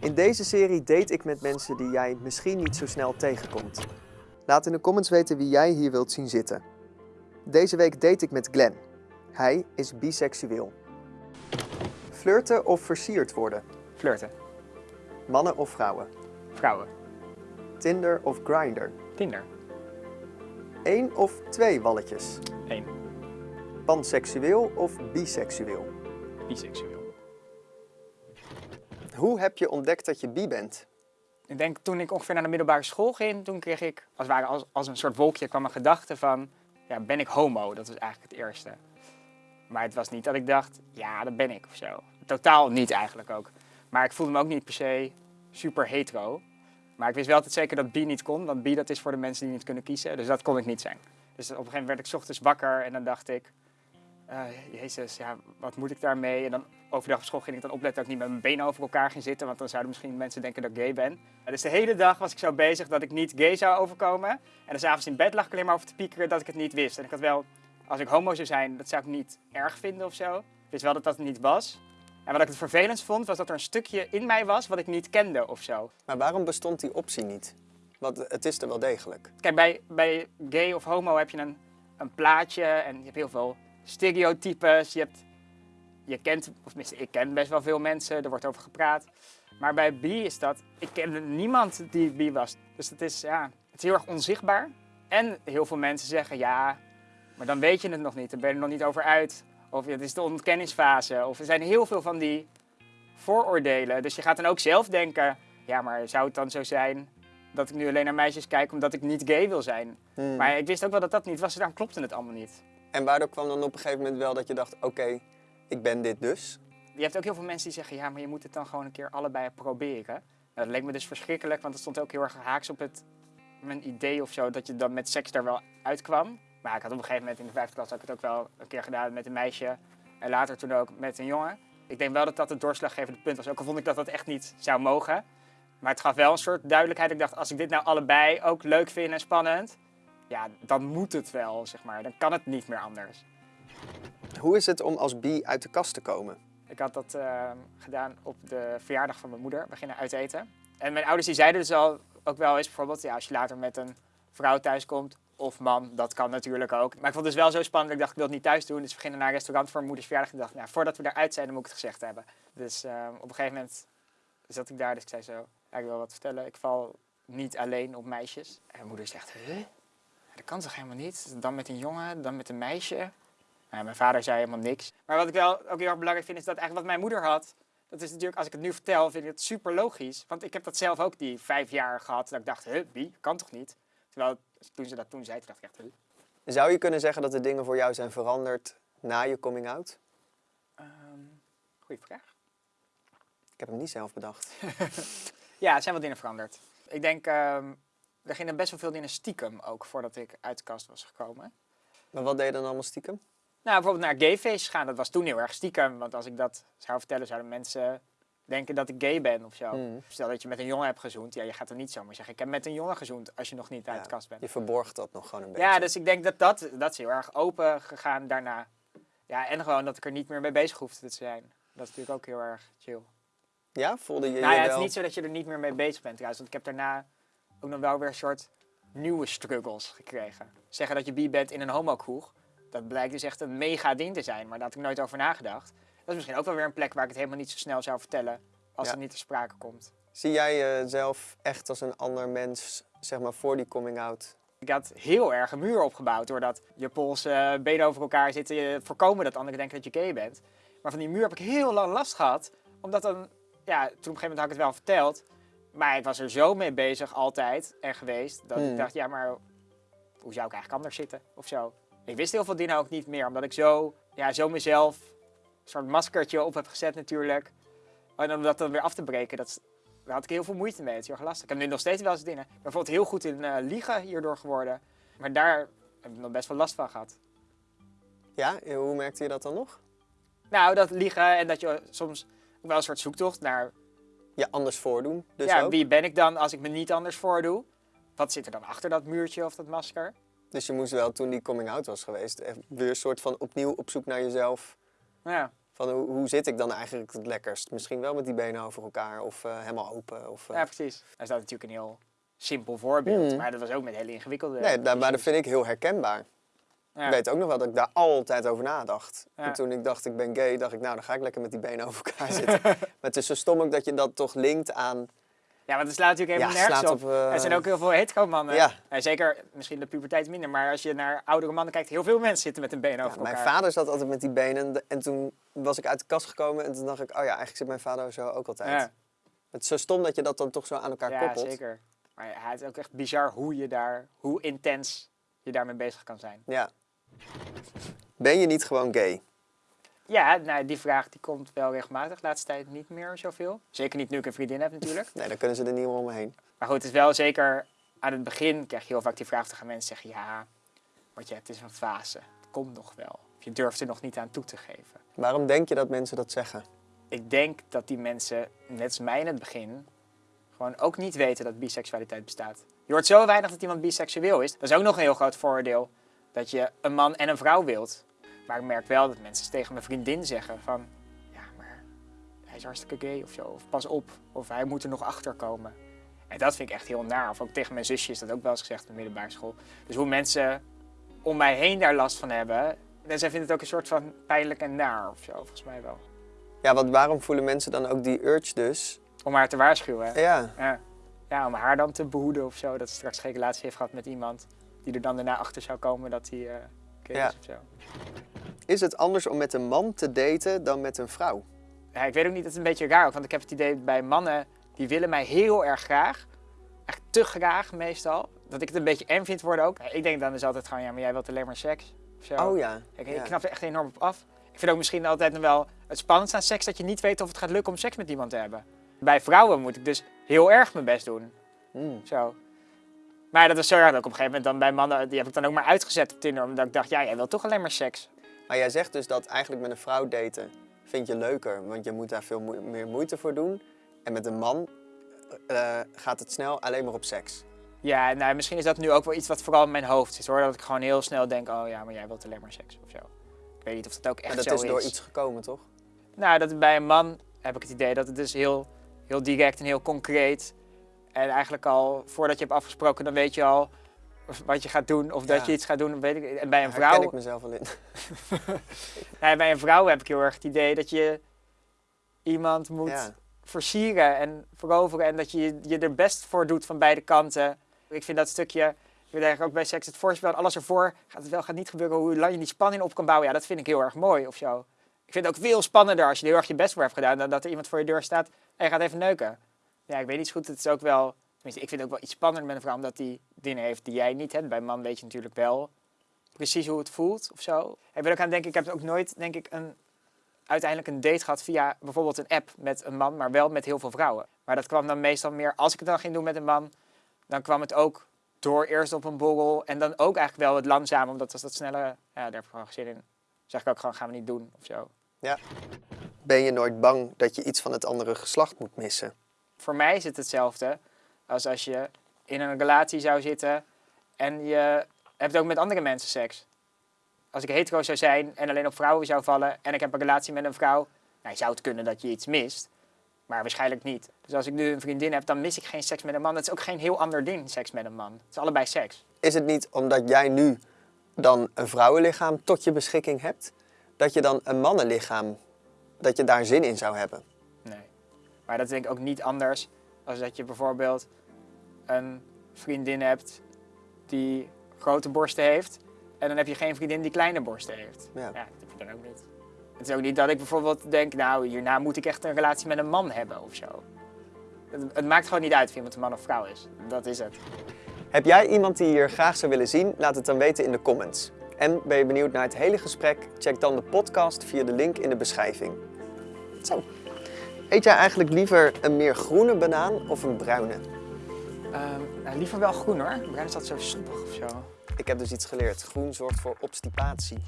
In deze serie date ik met mensen die jij misschien niet zo snel tegenkomt. Laat in de comments weten wie jij hier wilt zien zitten. Deze week date ik met Glenn. Hij is biseksueel. Flirten of versierd worden? Flirten. Mannen of vrouwen? Vrouwen. Tinder of Grindr? Tinder. Eén of twee walletjes? Eén. Panseksueel of biseksueel? Biseksueel. Hoe heb je ontdekt dat je bi bent? Ik denk toen ik ongeveer naar de middelbare school ging, toen kreeg ik als, als, als een soort wolkje kwam een gedachte van, ja, ben ik homo? Dat was eigenlijk het eerste. Maar het was niet dat ik dacht, ja, dat ben ik of zo. Totaal niet eigenlijk ook. Maar ik voelde me ook niet per se super hetero. Maar ik wist wel altijd zeker dat bi niet kon, want bi dat is voor de mensen die niet kunnen kiezen. Dus dat kon ik niet zijn. Dus op een gegeven moment werd ik ochtends wakker en dan dacht ik, eh, jezus, ja, wat moet ik daarmee? En dan overdag op school ging ik dan opletten dat ik niet met mijn benen over elkaar ging zitten, want dan zouden misschien mensen denken dat ik gay ben. Ja, dus de hele dag was ik zo bezig dat ik niet gay zou overkomen. En dan s'avonds in bed lag ik alleen maar over te piekeren dat ik het niet wist. En ik had wel, als ik homo zou zijn, dat zou ik niet erg vinden of zo. Ik wist wel dat dat het niet was. En wat ik het vervelendst vond, was dat er een stukje in mij was wat ik niet kende of zo. Maar waarom bestond die optie niet? Want het is er wel degelijk. Kijk, bij, bij gay of homo heb je een, een plaatje en je hebt heel veel stereotypes. Je, hebt, je kent, of tenminste, ik ken best wel veel mensen, er wordt over gepraat. Maar bij bi is dat, ik kende niemand die bi was. Dus het is, ja, het is heel erg onzichtbaar. En heel veel mensen zeggen, ja, maar dan weet je het nog niet, dan ben je er nog niet over uit. Of het is de ontkenningsfase. Of er zijn heel veel van die vooroordelen. Dus je gaat dan ook zelf denken, ja, maar zou het dan zo zijn dat ik nu alleen naar meisjes kijk omdat ik niet gay wil zijn? Hmm. Maar ik wist ook wel dat dat niet was, daarom klopte het allemaal niet. En waardoor kwam dan op een gegeven moment wel dat je dacht, oké, ik ben dit dus? Je hebt ook heel veel mensen die zeggen, ja, maar je moet het dan gewoon een keer allebei proberen. Nou, dat leek me dus verschrikkelijk, want het stond ook heel erg haaks op het, mijn idee of zo, dat je dan met seks daar wel uitkwam. Maar ik had op een gegeven moment in de vijfde klas had ik het ook wel een keer gedaan met een meisje. En later toen ook met een jongen. Ik denk wel dat dat het doorslaggevende punt was. Ook al vond ik dat dat echt niet zou mogen. Maar het gaf wel een soort duidelijkheid. Ik dacht, als ik dit nou allebei ook leuk vind en spannend, ja, dan moet het wel, zeg maar. Dan kan het niet meer anders. Hoe is het om als bi uit de kast te komen? Ik had dat eh, gedaan op de verjaardag van mijn moeder. We gingen uit eten. En mijn ouders die zeiden dus al, ook wel eens bijvoorbeeld, ja, als je later met een vrouw thuiskomt, of man, dat kan natuurlijk ook. Maar ik vond het dus wel zo spannend, dat ik dacht, ik wil het niet thuis doen. Dus we gingen naar een restaurant voor mijn moeders verjaardag. En ik dacht, nou, voordat we eruit zijn, dan moet ik het gezegd hebben. Dus eh, op een gegeven moment zat ik daar, dus ik zei zo, ja, ik wil wat vertellen. Ik val niet alleen op meisjes. En mijn moeder zegt, huh? Dat kan toch helemaal niet? Dan met een jongen, dan met een meisje. Nou, mijn vader zei helemaal niks. Maar wat ik wel ook heel erg belangrijk vind, is dat eigenlijk wat mijn moeder had, dat is natuurlijk, als ik het nu vertel, vind ik het super logisch. Want ik heb dat zelf ook die vijf jaar gehad, dat ik dacht, huh, wie? Kan toch niet? Terwijl toen ze dat toen zei, toen dacht ik echt, huh? Zou je kunnen zeggen dat de dingen voor jou zijn veranderd na je coming out? Ehm, goeie vraag. Ik heb hem niet zelf bedacht. Ja, er zijn wat dingen veranderd. Ik denk, ehm, er gingen best wel veel dingen stiekem ook, voordat ik uit de kast was gekomen. Maar wat deed je dan allemaal stiekem? Nou, bijvoorbeeld naar gayfeestjes gaan, dat was toen heel erg stiekem. Want als ik dat zou vertellen, zouden mensen denken dat ik gay ben of zo. Hmm. Stel dat je met een jongen hebt gezoend, ja, je gaat er niet zomaar zeggen, ik heb met een jongen gezoend, als je nog niet uit de kast bent. Je verborgt dat nog gewoon een beetje. Ja, dus ik denk dat dat, dat is heel erg open gegaan daarna. Ja, en gewoon dat ik er niet meer mee bezig hoefde te zijn. Dat is natuurlijk ook heel erg chill. Ja? Voelde je nou je ja, het wel... is niet zo dat je er niet meer mee bezig bent trouwens. Want ik heb daarna ook nog wel weer een soort nieuwe struggles gekregen. Zeggen dat je bi bent in een homokroeg, dat blijkt dus echt een mega ding te zijn. Maar daar had ik nooit over nagedacht. Dat is misschien ook wel weer een plek waar ik het helemaal niet zo snel zou vertellen als Ja. het niet ter sprake komt. Zie jij jezelf echt als een ander mens, zeg maar, voor die coming out? Ik had heel erg een muur opgebouwd doordat je polsen eh, benen over elkaar zitten. Je voorkomen dat anderen denken dat je gay bent. Maar van die muur heb ik heel lang last gehad. Omdat dan, ja, toen op een gegeven moment had ik het wel verteld. Maar ik was er zo mee bezig altijd en geweest. Dat Hmm. ik dacht, ja, maar hoe zou ik eigenlijk anders zitten of zo. Ik wist heel veel dingen ook niet meer. Omdat ik zo, ja, zo mezelf een soort maskertje op heb gezet natuurlijk. En om dat dan weer af te breken, dat, daar had ik heel veel moeite mee. Het is heel erg lastig. Ik heb nu nog steeds wel eens dingen. Ik ben bijvoorbeeld heel goed in eh, liegen hierdoor geworden. Maar daar heb ik nog best wel last van gehad. Ja? Hoe merkte je dat dan nog? Nou, dat liegen en dat je soms ook wel een soort zoektocht naar... Je anders voordoen, dus ja, ook? wie ben ik dan als ik me niet anders voordoe? Wat zit er dan achter dat muurtje of dat masker? Dus je moest wel, toen die coming out was geweest, weer een soort van opnieuw op zoek naar jezelf. Ja, Van hoe, hoe zit ik dan eigenlijk het lekkerst? Misschien wel met die benen over elkaar of eh, helemaal open. Of, eh, Ja, precies. Dat is dat natuurlijk een heel simpel voorbeeld. Mhm. Maar dat was ook met hele ingewikkelde... Nee, daar, maar dat vind ik heel herkenbaar. Ja. Ik weet ook nog wel dat ik daar altijd over nadacht. Ja. En toen ik dacht ik ben gay, dacht ik nou dan ga ik lekker met die benen over elkaar zitten. maar het is zo stom ook dat je dat toch linkt aan... Ja, want het slaat natuurlijk helemaal Ja, nergens op. op, eh, Er zijn ook heel veel hetero-mannen. Ja. En zeker, misschien de puberteit minder, maar als je naar oudere mannen kijkt, heel veel mensen zitten met een been Ja, over mijn elkaar. vader zat altijd met die benen en toen was ik uit de kast gekomen en toen dacht ik, oh ja, eigenlijk zit mijn vader zo ook altijd. Ja, Het is zo stom dat je dat dan toch zo aan elkaar ja koppelt. zeker. Maar ja, het is ook echt bizar hoe je daar, hoe intens je daarmee bezig kan zijn. Ja. Ben je niet gewoon gay? Ja, nou, die vraag die komt wel regelmatig. De laatste tijd niet meer zoveel. Zeker niet nu ik een vriendin heb natuurlijk. Nee, dan kunnen ze er niet meer omheen. Maar goed, het is wel zeker aan het begin krijg je heel vaak die vraag. Gaan mensen zeggen, ja, wat je hebt is een fase. Het komt nog wel. Of je durft er nog niet aan toe te geven. Waarom denk je dat mensen dat zeggen? Ik denk dat die mensen, net als mij in het begin, gewoon ook niet weten dat biseksualiteit bestaat. Je hoort zo weinig dat iemand biseksueel is. Dat is ook nog een heel groot voordeel. Dat je een man en een vrouw wilt. Maar ik merk wel dat mensen tegen mijn vriendin zeggen van... Ja, maar hij is hartstikke gay of zo. Of pas op. Of hij moet er nog achter komen. En dat vind ik echt heel naar. Of ook tegen mijn zusje is dat ook wel eens gezegd op de middelbare school. Dus hoe mensen om mij heen daar last van hebben... En zij vinden het ook een soort van pijnlijk en naar of zo, volgens mij wel. Ja, want waarom voelen mensen dan ook die urge dus? Om haar te waarschuwen. Ja, Ja. ja, om haar dan te behoeden of zo. Dat ze straks geen relatie heeft gehad met iemand die er dan daarna achter zou komen dat hij gay Ja. is of zo. is het anders om met een man te daten dan met een vrouw? Ja, ik weet ook niet, het is een beetje raar ook, want ik heb het idee bij mannen die willen mij heel erg graag. Echt te graag meestal. Dat ik het een beetje eng vind worden ook. Ik denk dan is altijd gewoon, ja, maar jij wilt alleen maar seks. Of zo. Oh ja. Ik, ik knap er echt enorm op af. Ik vind ook misschien altijd nog wel het spannendste aan seks dat je niet weet of het gaat lukken om seks met iemand te hebben. Bij vrouwen moet ik dus heel erg mijn best doen. Mm. Zo. Maar dat was zo erg dat ik op een gegeven moment dan bij mannen, die heb ik dan ook maar uitgezet op Tinder. Omdat ik dacht, ja, jij wilt toch alleen maar seks. Maar jij zegt dus dat eigenlijk met een vrouw daten vind je leuker, want je moet daar veel meer moeite voor doen. En met een man eh, gaat het snel alleen maar op seks. Ja, nou, misschien is dat nu ook wel iets wat vooral in mijn hoofd zit hoor. Dat ik gewoon heel snel denk, oh ja, maar jij wilt alleen maar seks of zo. Ik weet niet of dat ook echt Maar zo dat is is. door iets gekomen, toch? Nou, dat bij een man heb ik het idee dat het dus heel, heel direct en heel concreet. En eigenlijk al voordat je hebt afgesproken, dan weet je al wat je gaat doen. Of dat je iets gaat doen. Weet ik. En bij een Daar herken vrouw, ik mezelf wel in. nee, bij een vrouw heb ik heel erg het idee dat je iemand moet Ja. versieren en veroveren. En dat je je er best voor doet van beide kanten. Ik vind dat stukje, ik eigenlijk ook bij seks het voorspel, alles ervoor gaat het wel, gaat niet gebeuren. Hoe lang je die spanning op kan bouwen, ja, dat vind ik heel erg mooi of zo. Ik vind het ook veel spannender als je heel erg je best voor hebt gedaan, dan dat er iemand voor je deur staat en je gaat even neuken. Ja, ik weet niet goed, het is ook wel, tenminste, ik vind het ook wel iets spannender met een vrouw, omdat die dingen heeft die jij niet hebt. Bij een man weet je natuurlijk wel precies hoe het voelt of zo. Ik ben ook aan denken, ik heb ook nooit, denk ik, een uiteindelijk een date gehad via bijvoorbeeld een app met een man, maar wel met heel veel vrouwen. Maar dat kwam dan meestal meer, als ik het dan ging doen met een man, dan kwam het ook door eerst op een borrel en dan ook eigenlijk wel het langzaam, omdat als dat sneller, ja, daar heb ik gewoon zin in. zeg ik ook gewoon, gaan we niet doen of zo. Ben je nooit bang dat je iets van het andere geslacht moet missen? Voor mij is het hetzelfde als als je in een relatie zou zitten en je hebt ook met andere mensen seks. Als ik hetero zou zijn en alleen op vrouwen zou vallen en ik heb een relatie met een vrouw, nou, zou het kunnen dat je iets mist, maar waarschijnlijk niet. Dus als ik nu een vriendin heb, dan mis ik geen seks met een man. Dat is ook geen heel ander ding, seks met een man. Het is allebei seks. Is het niet omdat jij nu dan een vrouwenlichaam tot je beschikking hebt, dat je dan een mannenlichaam, dat je daar zin in zou hebben? Nee. Maar dat denk ik ook niet anders als dat je bijvoorbeeld een vriendin hebt die grote borsten heeft. En dan heb je geen vriendin die kleine borsten heeft. Ja. Ja, dat heb je dan ook niet. Het is ook niet dat ik bijvoorbeeld denk, nou, hierna moet ik echt een relatie met een man hebben of zo. Het, het maakt gewoon niet uit of iemand een man of vrouw is. Dat is het. Heb jij iemand die je hier graag zou willen zien? Laat het dan weten in de comments. En ben je benieuwd naar het hele gesprek? Check dan de podcast via de link in de beschrijving. Zo. Eet jij eigenlijk liever een meer groene banaan of een bruine? Ehm, nou, liever wel groen hoor. Bruin is dat zo soepig of zo. Ik heb dus iets geleerd. Groen zorgt voor obstipatie.